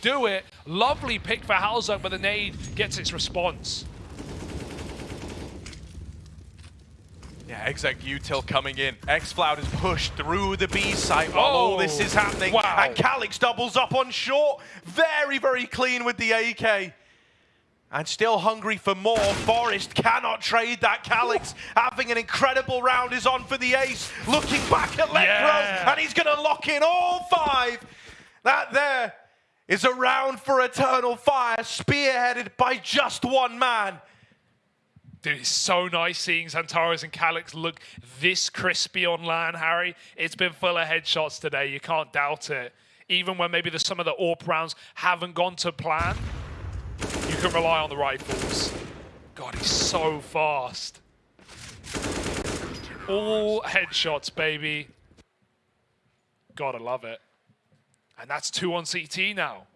do it. Lovely pick for Halzok, but the nade gets its response. Yeah, exec util coming in. xfl0ud is pushed through the B site while all this is happening. Wow. And Calyx doubles up on short. Very, very clean with the AK. And still hungry for more. Forest cannot trade that. Calyx having an incredible round is on for the ace. Looking back at Lekros, Yeah. and he's going to lock in all five. That there is around for Eternal Fire, spearheaded by just one man. Dude, it's so nice seeing Xantares and Calyx look this crispy on LAN, Harry. It's been full of headshots today. You can't doubt it. Even when maybe the, some of the AWP rounds haven't gone to plan, you can rely on the rifles. God, he's so fast. All headshots, baby. Gotta love it. And that's two on CT now.